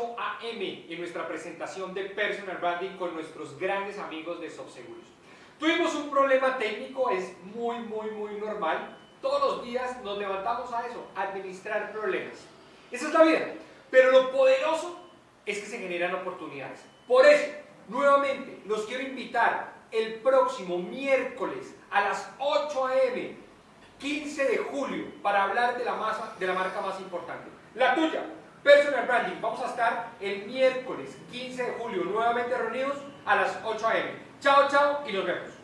8 a.m. en nuestra presentación de Personal Branding con nuestros grandes amigos de Subseguros. Tuvimos un problema técnico, es muy, muy, muy normal. Todos los días nos levantamos a eso, administrar problemas. Esa es la vida. Pero lo poderoso es que se generan oportunidades. Por eso, nuevamente, los quiero invitar el próximo miércoles a las 8 a.m., 15 de julio, para hablar de la, masa, de la marca más importante. La tuya, Vamos a estar el miércoles 15 de julio nuevamente reunidos a las 8 a.m. Chao, chao y nos vemos.